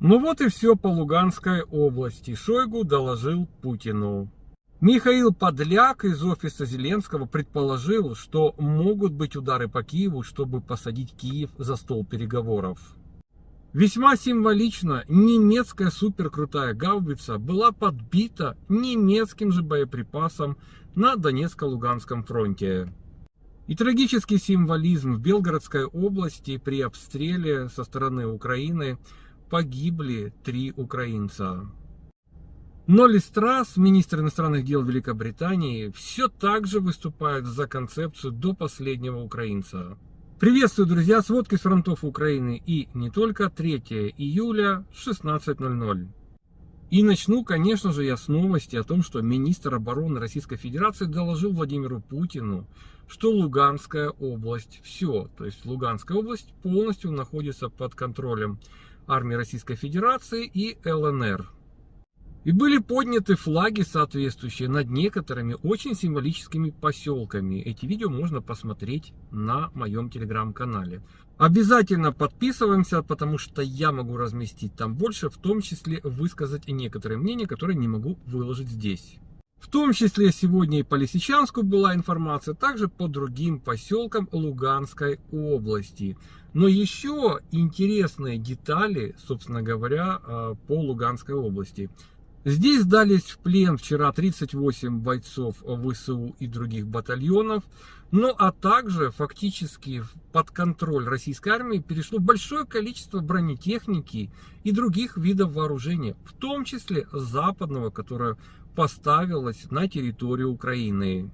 Ну вот и все по Луганской области. Шойгу доложил Путину. Михаил Подляк из офиса Зеленского предположил, что могут быть удары по Киеву, чтобы посадить Киев за стол переговоров. Весьма символично, немецкая суперкрутая гаубица была подбита немецким же боеприпасом на Донецко-Луганском фронте. И трагический символизм в Белгородской области при обстреле со стороны Украины погибли три украинца. Но Листрас, министр иностранных дел Великобритании, все так же выступает за концепцию до последнего украинца. Приветствую, друзья, сводки с фронтов Украины и не только 3 июля 16.00. И начну, конечно же, я с новости о том, что министр обороны Российской Федерации доложил Владимиру Путину, что Луганская область, все, то есть Луганская область полностью находится под контролем армии Российской Федерации и ЛНР. И были подняты флаги соответствующие над некоторыми очень символическими поселками. Эти видео можно посмотреть на моем телеграм-канале. Обязательно подписываемся, потому что я могу разместить там больше, в том числе высказать и некоторые мнения, которые не могу выложить здесь. В том числе сегодня и по Лисичанску была информация, также по другим поселкам Луганской области. Но еще интересные детали, собственно говоря, а, по Луганской области. Здесь сдались в плен вчера 38 бойцов ВСУ и других батальонов. Ну а также фактически под контроль российской армии перешло большое количество бронетехники и других видов вооружения, в том числе западного, которое поставилось на территорию Украины.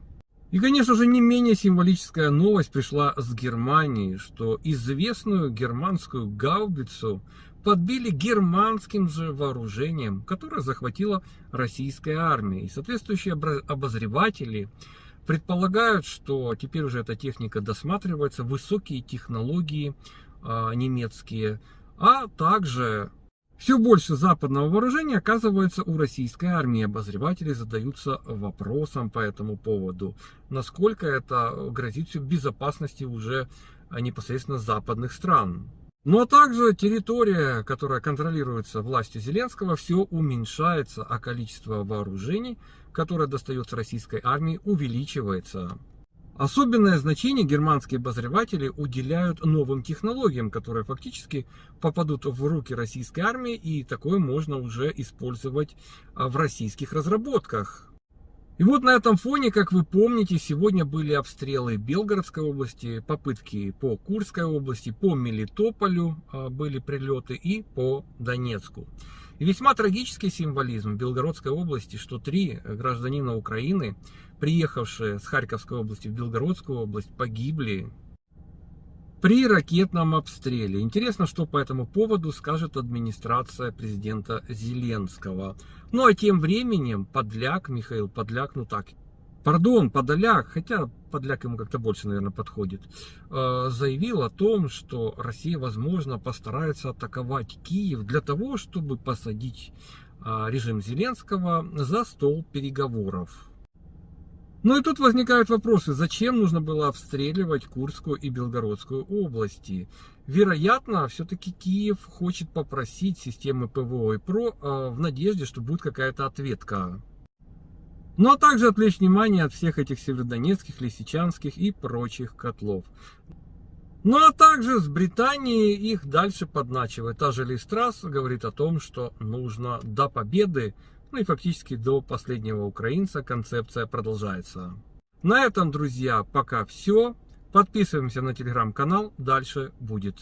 И, конечно же, не менее символическая новость пришла с Германии, что известную германскую гаубицу подбили германским же вооружением, которое захватила российская армия. И соответствующие обозреватели предполагают, что теперь уже эта техника досматривается, высокие технологии э, немецкие, а также все больше западного вооружения оказывается у российской армии. Обозреватели задаются вопросом по этому поводу. Насколько это грозит безопасности уже непосредственно западных стран. Ну а также территория, которая контролируется властью Зеленского, все уменьшается, а количество вооружений, которое достается российской армии, увеличивается. Особенное значение германские обозреватели уделяют новым технологиям, которые фактически попадут в руки российской армии, и такое можно уже использовать а, в российских разработках. И вот на этом фоне, как вы помните, сегодня были обстрелы Белгородской области, попытки по Курской области, по Мелитополю а, были прилеты и по Донецку. И весьма трагический символизм в Белгородской области, что три гражданина Украины, приехавшие с Харьковской области в Белгородскую область, погибли при ракетном обстреле. Интересно, что по этому поводу скажет администрация президента Зеленского. Ну а тем временем Подляк, Михаил Подляк, ну так, пардон, Подоляк, хотя Подляк ему как-то больше, наверное, подходит, э, заявил о том, что Россия, возможно, постарается атаковать Киев для того, чтобы посадить э, режим Зеленского за стол переговоров. Ну и тут возникают вопросы, зачем нужно было обстреливать Курскую и Белгородскую области? Вероятно, все-таки Киев хочет попросить системы ПВО и ПРО э, в надежде, что будет какая-то ответка. А также отвлечь внимание от всех этих северодонецких, лисичанских и прочих котлов. Ну а также с Британией их дальше подначивает. Та же Листрас говорит о том, что нужно до победы, ну и фактически до последнего украинца концепция продолжается. На этом, друзья, пока все. Подписываемся на телеграм-канал, дальше будет.